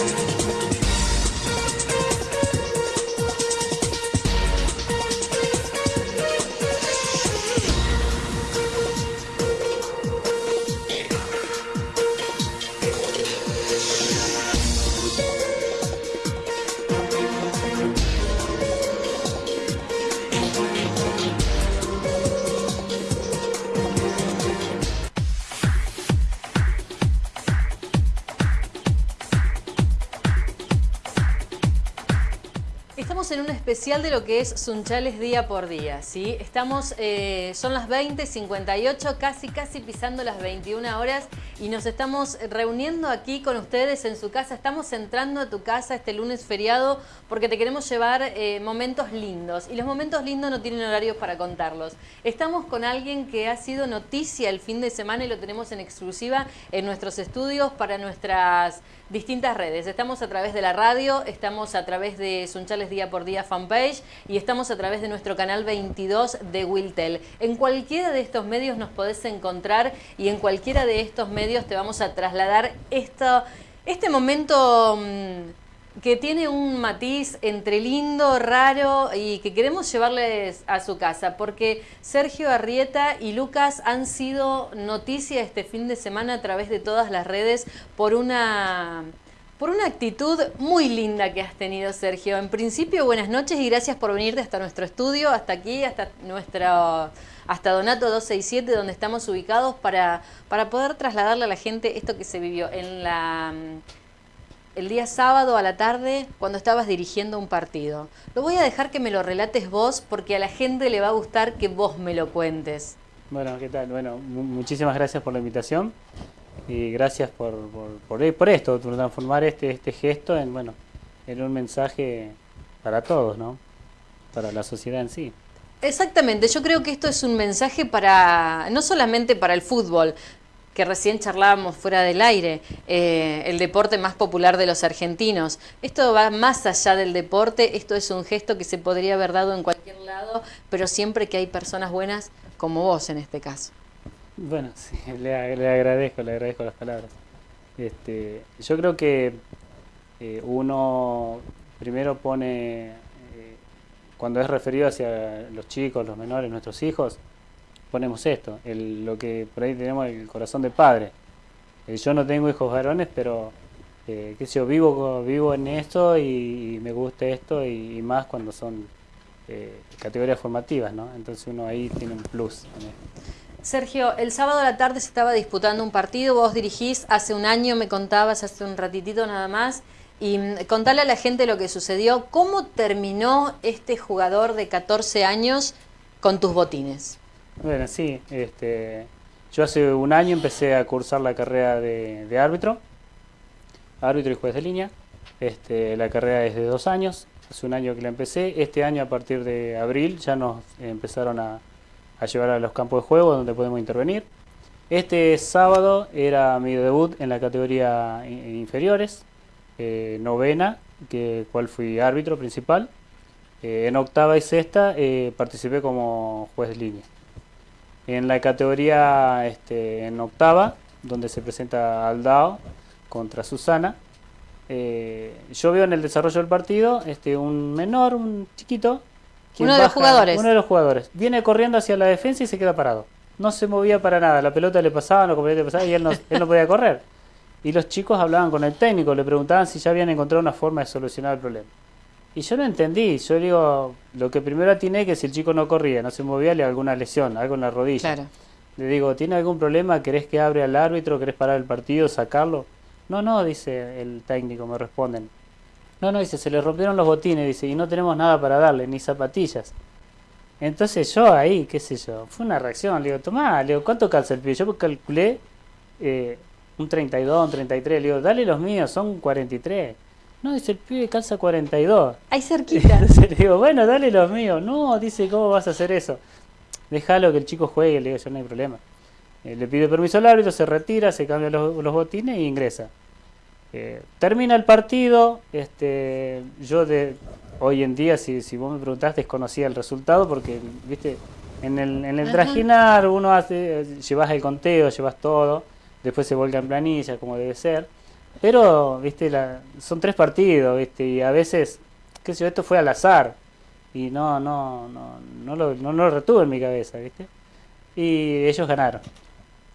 en un especial de lo que es Sunchales día por día, ¿sí? Estamos, eh, son las 20.58, casi casi pisando las 21 horas y nos estamos reuniendo aquí con ustedes en su casa. Estamos entrando a tu casa este lunes feriado porque te queremos llevar eh, momentos lindos y los momentos lindos no tienen horarios para contarlos. Estamos con alguien que ha sido noticia el fin de semana y lo tenemos en exclusiva en nuestros estudios para nuestras distintas redes. Estamos a través de la radio, estamos a través de Sunchales Día por Día fanpage y estamos a través de nuestro canal 22 de Wiltel. En cualquiera de estos medios nos podés encontrar y en cualquiera de estos medios te vamos a trasladar esto, este momento mm, que tiene un matiz entre lindo, raro y que queremos llevarles a su casa, porque Sergio Arrieta y Lucas han sido noticia este fin de semana a través de todas las redes por una por una actitud muy linda que has tenido, Sergio. En principio, buenas noches y gracias por venirte hasta nuestro estudio, hasta aquí, hasta nuestro, hasta Donato 267, donde estamos ubicados, para, para poder trasladarle a la gente esto que se vivió en la el día sábado a la tarde cuando estabas dirigiendo un partido. Lo voy a dejar que me lo relates vos porque a la gente le va a gustar que vos me lo cuentes. Bueno, ¿qué tal? Bueno, muchísimas gracias por la invitación y gracias por, por, por, esto, por transformar este, este gesto en, bueno, en un mensaje para todos, ¿no? Para la sociedad en sí. Exactamente, yo creo que esto es un mensaje para, no solamente para el fútbol, que recién charlábamos fuera del aire, eh, el deporte más popular de los argentinos. Esto va más allá del deporte, esto es un gesto que se podría haber dado en cualquier lado, pero siempre que hay personas buenas como vos en este caso. Bueno, sí, le, agradezco, le agradezco las palabras. Este, yo creo que eh, uno primero pone, eh, cuando es referido hacia los chicos, los menores, nuestros hijos, ponemos esto, el, lo que por ahí tenemos el corazón de padre. Eh, yo no tengo hijos varones, pero eh, qué yo, vivo, vivo en esto y, me gusta esto y, más cuando son eh, categorías formativas, ¿no? Entonces uno ahí tiene un plus. Sergio, el sábado a la tarde se estaba disputando un partido, vos dirigís hace un año, me contabas hace un ratitito nada más, y mm, contale a la gente lo que sucedió. ¿Cómo terminó este jugador de 14 años con tus botines? Bueno, sí, este, yo hace un año empecé a cursar la carrera de, árbitro, árbitro y juez de línea. Este, la carrera es de dos años, hace un año que la empecé. Este año, a partir de abril, ya nos empezaron a, llevar a los campos de juego donde podemos intervenir. Este sábado era mi debut en la categoría inferiores, eh, novena, que cual fui árbitro principal. Eh, en octava y sexta eh, participé como juez de línea. En la categoría este, en octava, donde se presenta Aldao contra Susana, eh, yo veo en el desarrollo del partido este, un menor, un chiquito. Uno de los jugadores. Uno de los jugadores. Viene corriendo hacia la defensa y se queda parado. No se movía para nada. La pelota le pasaba, no le pasaba y él no, él no podía correr. Y los chicos hablaban con el técnico, le preguntaban si ya habían encontrado una forma de solucionar el problema. Y yo no entendí, yo digo, lo que primero atiné que si el chico no corría, no se movía, le alguna lesión, algo en la rodilla. Le digo, ¿tiene algún problema? ¿Querés que abre al árbitro? ¿Querés parar el partido, sacarlo? No, no, dice el técnico, me responden. No, no, dice, se le rompieron los botines, dice, y no tenemos nada para darle, ni zapatillas. Entonces yo ahí, qué sé yo, fue una reacción, le digo, tomá, le digo, ¿cuánto calza el pie? Yo calculé eh, un 32, un 33, le digo, dale los míos, son 43. No, dice, el pibe calza 42. Ahí cerquita. le digo, bueno, dale los míos. No, dice, ¿cómo vas a hacer eso? Déjalo que el chico juegue, le digo, yo no hay problema. Eh, le pide permiso al árbitro, se retira, se cambia los, botines e ingresa. Eh, termina el partido, este, yo de hoy en día, si, si vos me preguntás, desconocía el resultado porque, viste, en el, en el trajinar uno hace, llevas el conteo, llevas todo, después se vuelca en planilla como debe ser Pero, viste, la, son tres partidos, viste, y a veces, qué sé yo, esto fue al azar. Y no, no, no, no lo, no lo retuve en mi cabeza, viste. Y ellos ganaron.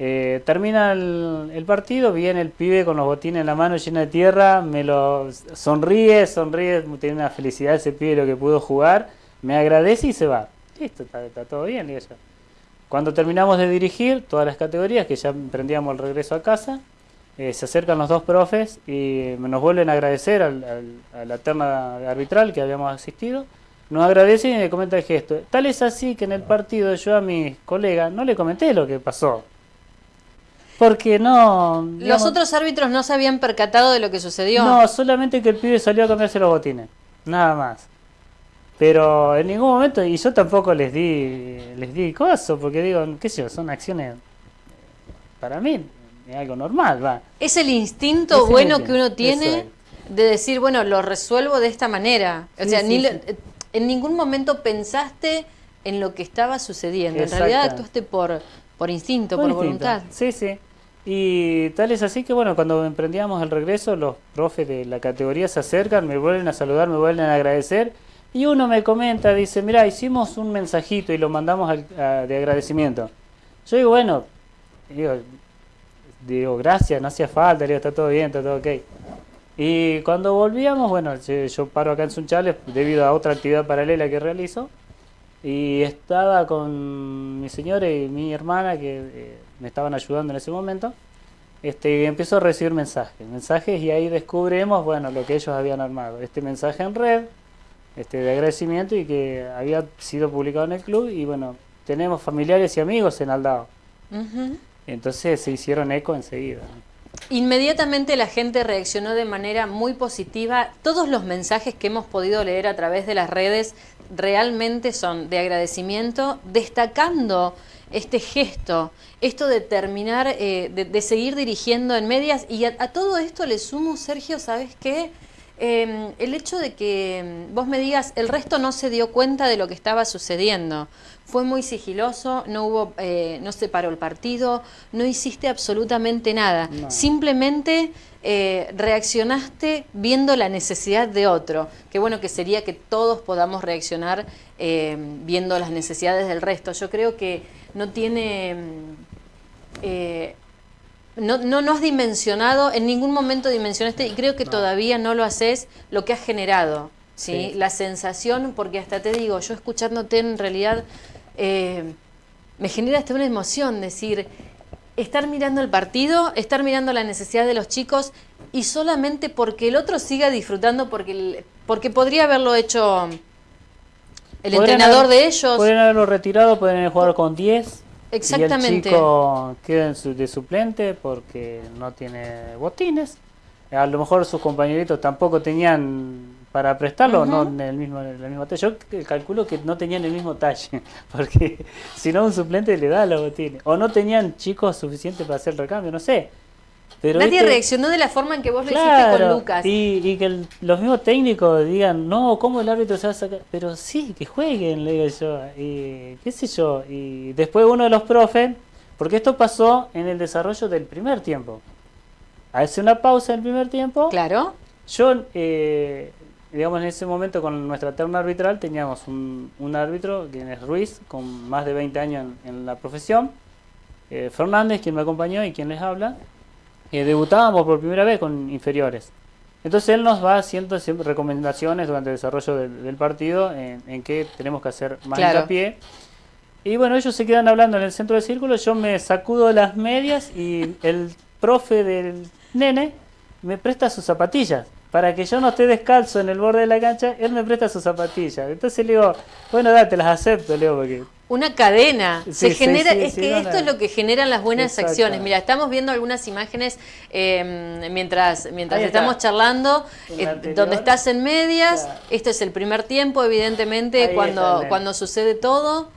Eh, termina el, partido, viene el pibe con los botines en la mano llena de tierra, me lo sonríe, sonríe, tiene una felicidad ese pibe lo que pudo jugar, me agradece y se va. Listo, está, todo bien, digo yo. Cuando terminamos de dirigir todas las categorías, que ya emprendíamos el regreso a casa, eh, se acercan los dos profes y nos vuelven a agradecer a la terna arbitral que habíamos asistido. Nos agradecen y me comenta el gesto. Tal es así que en el partido yo a mis colegas no le comenté lo que pasó. Porque no... ¿Los otros árbitros no se habían percatado de lo que sucedió? No, solamente que el pibe salió a cambiarse los botines. Nada más. Pero en ningún momento, y yo tampoco les di les di coso, porque digo, qué sé yo, son acciones para mí es algo normal, va. Es el instinto bueno que uno tiene de decir, bueno, lo resuelvo de esta manera. O sea, ni en ningún momento pensaste en lo que estaba sucediendo. En realidad actuaste por, por instinto, por, voluntad. Sí, sí. Y tal es así que, bueno, cuando emprendíamos el regreso, los profes de la categoría se acercan, me vuelven a saludar, me vuelven a agradecer y uno me comenta, dice, mira, hicimos un mensajito y lo mandamos de agradecimiento. Yo digo, bueno, digo, digo, gracias, no hacía falta, digo, está todo bien, está todo ok. Y cuando volvíamos, bueno, yo paro acá en Sunchales debido a otra actividad paralela que realizo. Y estaba con mi señora y mi hermana que eh, me estaban ayudando en ese momento. Este, y empiezo a recibir mensajes, mensajes y ahí descubrimos, bueno, lo que ellos habían armado. Este mensaje en red, este, de agradecimiento y que había sido publicado en el club y bueno, tenemos familiares y amigos en Aldao. Entonces se hicieron eco enseguida. Inmediatamente la gente reaccionó de manera muy positiva. Todos los mensajes que hemos podido leer a través de las redes realmente son de agradecimiento, destacando este gesto, esto de terminar, eh, de, seguir dirigiendo en medias. Y a, a todo esto le sumo, Sergio, ¿sabes qué? Em, el hecho de que em, vos me digas, el resto no se dio cuenta de lo que estaba sucediendo. Fue muy sigiloso, no hubo, eh, no se paró el partido, no hiciste absolutamente nada. Simplemente eh, reaccionaste viendo la necesidad de otro. Qué bueno que sería que todos podamos reaccionar em, viendo las necesidades del resto. Yo creo que no tiene eh, no, no, has dimensionado, en ningún momento dimensionaste, y creo que todavía no lo haces, lo que has generado, ¿sí? La sensación, porque hasta te digo, yo escuchándote en realidad, eh, me genera hasta una emoción, decir, estar mirando el partido, estar mirando la necesidad de los chicos, y solamente porque el otro siga disfrutando, porque, porque podría haberlo hecho el entrenador de ellos. Pueden haberlo retirado, pueden haber jugado con 10 Exactamente. Y el chico queda de suplente porque no tiene botines. A lo mejor sus compañeritos tampoco tenían para prestarlo, no en el mismo, en el mismo talle. Yo calculo que no tenían el mismo talle, porque si no un suplente le da los botines. O no tenían chicos suficientes para hacer el recambio, no sé. Nadie reaccionó de la forma en que vos lo hiciste con Lucas. Y, que los mismos técnicos digan, no, ¿cómo el árbitro se va a sacar? Pero sí, que jueguen, le digo yo. Y qué sé yo. Y después uno de los profes, porque esto pasó en el desarrollo del primer tiempo. Hace una pausa en el primer tiempo. Claro. Yo, eh, digamos, en ese momento con nuestra terna arbitral teníamos un, árbitro, quien es Ruiz, con más de 20 años en, la profesión. Eh, Fernández, quien me acompañó y quien les habla eh, debutábamos por primera vez con inferiores. Entonces él nos va haciendo siempre recomendaciones durante el desarrollo del, partido en, en, qué tenemos que hacer más hincapié. Y bueno, ellos se quedan hablando en el centro del círculo, yo me sacudo las medias y el profe del nene me presta sus zapatillas. Para que yo no esté descalzo en el borde de la cancha, él me presta sus zapatillas. Entonces le digo, bueno, date, las acepto, Leo, porque una cadena. se genera, es que esto es lo que generan las buenas acciones. Mira, estamos viendo algunas imágenes em, mientras, mientras estamos charlando, eh, donde estás en medias. Esto es el primer tiempo, evidentemente, cuando, cuando sucede todo.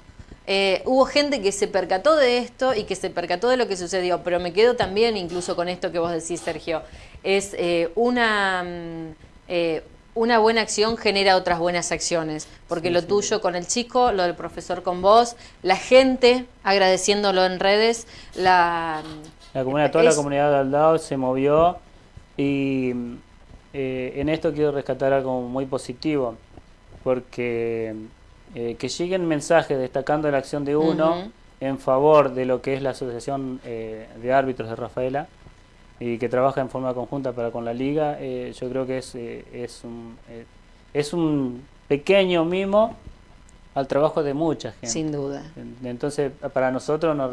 Eh, hubo gente que se percató de esto y que se percató de lo que sucedió, pero me quedo también incluso con esto que vos decís, Sergio. Es eh, una, mm, una buena acción genera otras buenas acciones, porque lo tuyo con el chico, lo del profesor con vos, la gente agradeciéndolo en redes, la... La comunidad, toda la comunidad de Aldao se movió Y eh, en esto quiero rescatar algo muy positivo, porque eh, que lleguen mensajes destacando la acción de uno en favor de lo que es la Asociación eh, de Árbitros de Rafaela y que trabaja en forma conjunta para con la liga, yo creo que es, es, un, es un pequeño mimo al trabajo de mucha gente. Sin duda. Entonces, para nosotros nos,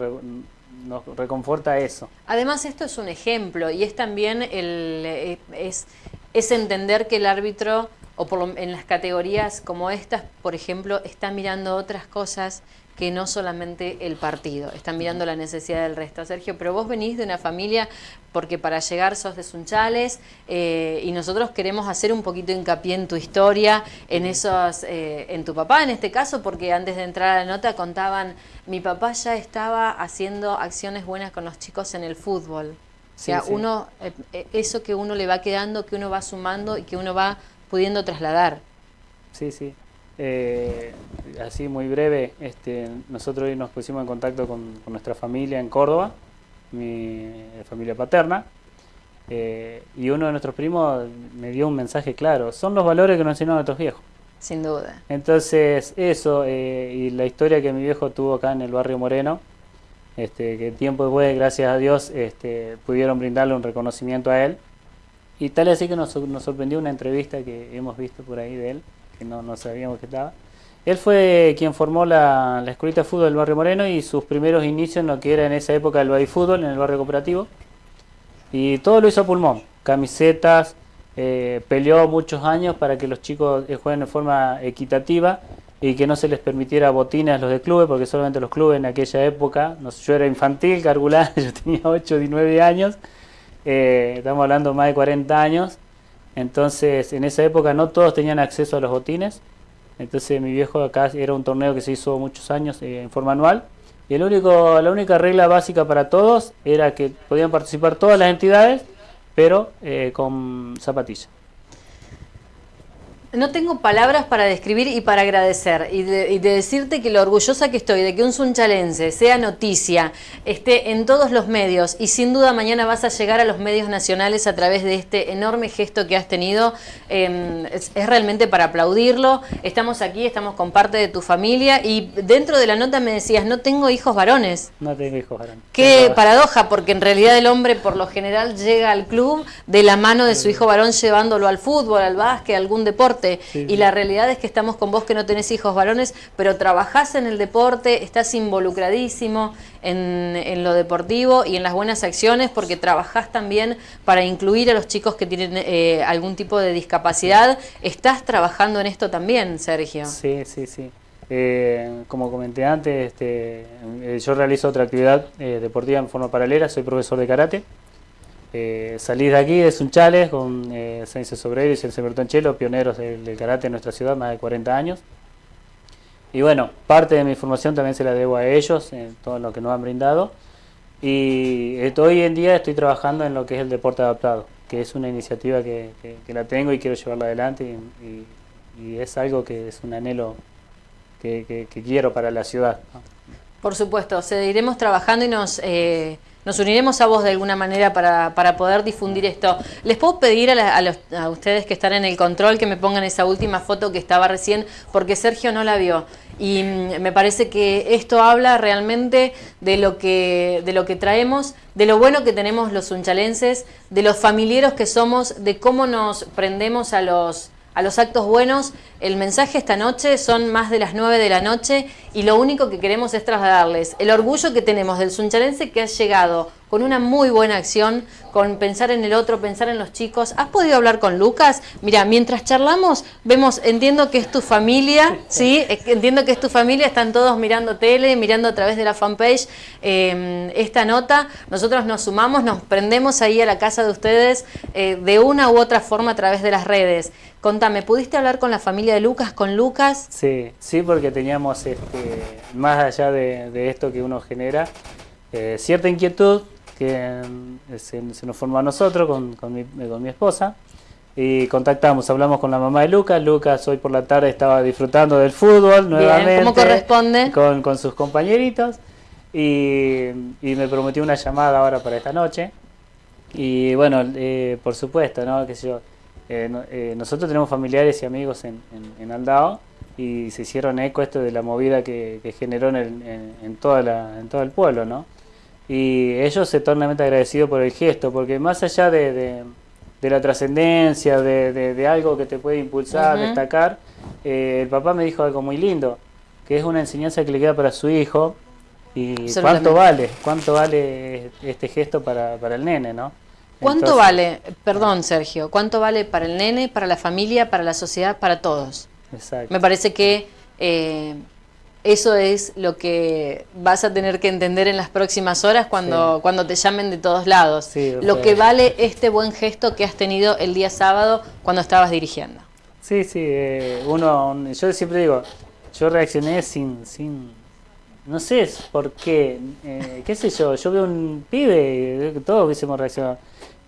nos reconforta eso. Además, esto es un ejemplo y es también el, es, es entender que el árbitro, o por en las categorías como estas, por ejemplo, está mirando otras cosas que no solamente el partido, están mirando la necesidad del resto. Sergio, pero vos venís de una familia porque para llegar sos de Sunchales eh, y nosotros queremos hacer un poquito hincapié en tu historia, en esos, eh, en tu papá en este caso, porque antes de entrar a la nota contaban, mi papá ya estaba haciendo acciones buenas con los chicos en el fútbol. O sea, uno, eh, eso que uno le va quedando, que uno va sumando y que uno va pudiendo trasladar. Sí, sí. Eh, así muy breve, este, nosotros hoy nos pusimos en contacto con, nuestra familia en Córdoba, mi familia paterna, y uno de nuestros primos me dio un mensaje claro, son los valores que nos enseñaron nuestros viejos. Sin duda. Entonces, eso, y la historia que mi viejo tuvo acá en el barrio Moreno, este, que tiempo después, gracias a Dios, este, pudieron brindarle un reconocimiento a él. Y tal así que nos, sorprendió una entrevista que hemos visto por ahí de él, que no, no sabíamos que estaba. Él fue quien formó la, la escuelita de fútbol del barrio Moreno y sus primeros inicios en lo que era en esa época el fútbol en el barrio cooperativo. Y todo lo hizo a pulmón, camisetas, eh, peleó muchos años para que los chicos eh, jueguen de forma equitativa y que no se les permitiera botines a los de clubes, porque solamente los clubes en aquella época, no yo era infantil, calcular, yo tenía 8 y 9 años, eh, estamos hablando más de 40 años, entonces en esa época no todos tenían acceso a los botines, entonces mi viejo acá era un torneo que se hizo muchos años eh, en forma anual, y el único, la única regla básica para todos era que podían participar todas las entidades, pero eh, con zapatillas. No tengo palabras para describir y para agradecer y de, decirte que lo orgullosa que estoy de que un sunchalense sea noticia, esté en todos los medios y sin duda mañana vas a llegar a los medios nacionales a través de este enorme gesto que has tenido. Em, es, realmente para aplaudirlo. Estamos aquí, estamos con parte de tu familia y dentro de la nota me decías, no tengo hijos varones. No tengo hijos varones. Qué paradoja, porque en realidad el hombre por lo general llega al club de la mano de su hijo varón llevándolo al fútbol, al básquet, a algún deporte y la realidad es que estamos con vos que no tenés hijos varones, pero trabajás en el deporte, estás involucradísimo en, lo deportivo y en las buenas acciones porque trabajás también para incluir a los chicos que tienen eh, algún tipo de discapacidad. ¿Estás trabajando en esto también, Sergio? Sí, sí, sí. Eh, como comenté antes, este, eh, yo realizo otra actividad deportiva en forma paralela, soy profesor de karate. Eh, salí de aquí, de Sunchales, con eh, Sobrero y Ciencia Bertonchelo, pioneros del, karate en nuestra ciudad, más de 40 años. Y bueno, parte de mi formación también se la debo a ellos, en todo lo que nos han brindado. Y hoy en día estoy trabajando en lo que es el deporte adaptado, que es una iniciativa que, la tengo y quiero llevarla adelante y, es algo que es un anhelo que, quiero para la ciudad. Por supuesto, seguiremos trabajando y nos... Eh, nos uniremos a vos de alguna manera para, para poder difundir esto. Les puedo pedir a, a, ustedes que están en el control que me pongan esa última foto que estaba recién, porque Sergio no la vio. Y mm, me parece que esto habla realmente de lo que, de lo que traemos, de lo bueno que tenemos los unchalenses, de los familiares que somos, de cómo nos prendemos a los a los actos buenos. El mensaje esta noche son más de las 9 de la noche y lo único que queremos es trasladarles el orgullo que tenemos del suncharense que ha llegado con una muy buena acción, con pensar en el otro, pensar en los chicos. ¿Has podido hablar con Lucas? Mira, mientras charlamos, vemos, entiendo que es tu familia, ¿sí? Entiendo que es tu familia, están todos mirando tele, mirando a través de la fanpage eh, esta nota. Nosotros nos sumamos, nos prendemos ahí a la casa de ustedes eh, de una u otra forma a través de las redes. Contame, ¿pudiste hablar con la familia de Lucas, con Lucas? Sí, sí, porque teníamos, este, más allá de, esto que uno genera, eh, cierta inquietud que eh, se, nos formó a nosotros con, con, mi, con, mi, esposa y contactamos, hablamos con la mamá de Lucas, Lucas hoy por la tarde estaba disfrutando del fútbol nuevamente. ¿Cómo corresponde? Con, con sus compañeritos y, y me prometió una llamada ahora para esta noche Y bueno, eh, por supuesto, ¿no? Que yo, eh, eh, nosotros tenemos familiares y amigos en, en, Aldao y se hicieron eco esto de la movida que, generó en, en, toda la, en todo el pueblo, ¿no? Y ellos se eternamente agradecidos por el gesto, porque más allá de, de, la trascendencia, de, de, algo que te puede impulsar, destacar, el papá me dijo algo muy lindo, que es una enseñanza que le queda para su hijo, y cuánto vale, cuánto vale este gesto para, para el nene, ¿no? ¿Cuánto vale, perdón Sergio, cuánto vale para el nene, para la familia, para la sociedad, para todos? Exacto. Me parece que eh, eso es lo que vas a tener que entender en las próximas horas cuando, cuando te llamen de todos lados. lo que vale este buen gesto que has tenido el día sábado cuando estabas dirigiendo. Sí, sí, eh, uno, yo siempre digo, yo reaccioné sin, sin no sé por qué, eh, qué sé yo, yo veo un pibe, todos hubiésemos reaccionado.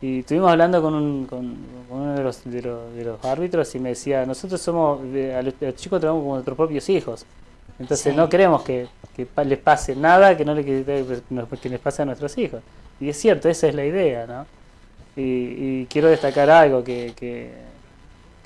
Y estuvimos hablando con, un, con, uno de los, de, los, árbitros y me decía, nosotros somos, a los, chicos tenemos como nuestros propios hijos. Entonces no queremos que, que, les pase nada que no le, que, les pase a nuestros hijos. Y es cierto, esa es la idea, ¿no? Y, quiero destacar algo, que, que,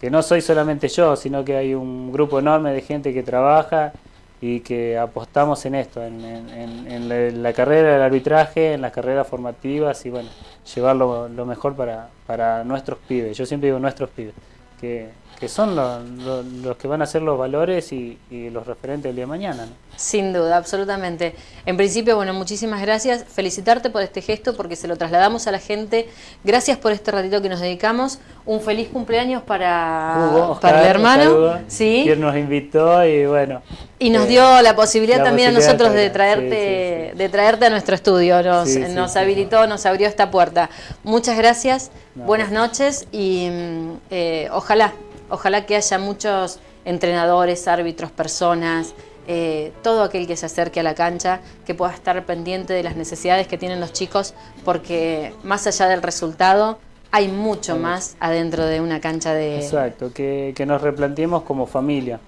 que no soy solamente yo, sino que hay un grupo enorme de gente que trabaja y que apostamos en esto, en, la, carrera del arbitraje, en las carreras formativas y bueno, llevarlo lo mejor para, para nuestros pibes. Yo siempre digo nuestros pibes, que, que son los que van a ser los valores y, los referentes del día de mañana. Sin duda, absolutamente. En principio, bueno, muchísimas gracias. Felicitarte por este gesto porque se lo trasladamos a la gente. Gracias por este ratito que nos dedicamos. Un feliz cumpleaños para, para el hermano. ¿Sí? Quien nos invitó y bueno. Y nos eh, dio la posibilidad también a nosotros de traerte, de traerte a nuestro estudio. Nos, nos habilitó, nos abrió esta puerta. Muchas gracias, buenas noches y mm, eh, ojalá Ojalá que haya muchos entrenadores, árbitros, personas, eh, todo aquel que se acerque a la cancha, que pueda estar pendiente de las necesidades que tienen los chicos, porque más allá del resultado, hay mucho más adentro de una cancha de... Exacto, que, nos replanteemos como familia,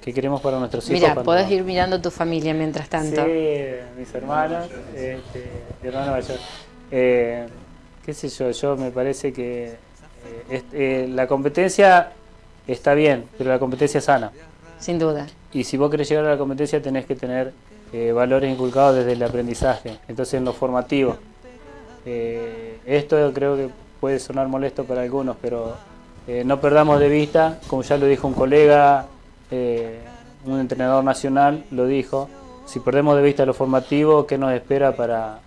que queremos para nuestros hijos. Mira, podés ir mirando tu familia mientras tanto. Sí, mis hermanos, este, mi hermano mayor. Eh, qué sé yo, yo me parece que eh, la competencia está bien, pero la competencia sana. Sin duda. Y si vos querés llegar a la competencia tenés que tener eh, valores inculcados desde el aprendizaje, entonces en lo formativo. Esto creo que puede sonar molesto para algunos, pero eh, no perdamos de vista, como ya lo dijo un colega, un entrenador nacional lo dijo, si perdemos de vista lo formativo, ¿qué nos espera para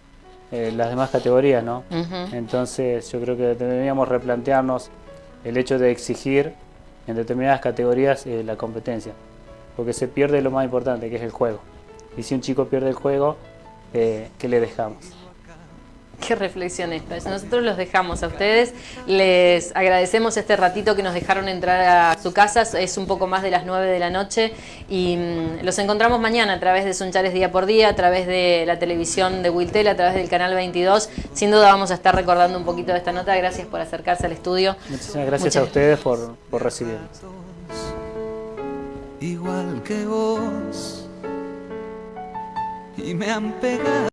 las demás categorías? ¿no? Entonces yo creo que deberíamos replantearnos el hecho de exigir en determinadas categorías eh, la competencia, porque se pierde lo más importante, que es el juego. Y si un chico pierde el juego, eh, ¿qué le dejamos? Qué reflexión esta. Nosotros los dejamos a ustedes. Les agradecemos este ratito que nos dejaron entrar a su casa. Es un poco más de las 9 de la noche. Y mm, los encontramos mañana a través de Sunchales Día por Día, a través de la televisión de Wiltel, a través del canal 22. Sin duda vamos a estar recordando un poquito de esta nota. Gracias por acercarse al estudio. Muchísimas gracias a ustedes por, por recibirnos. Igual que vos. Y me han pegado.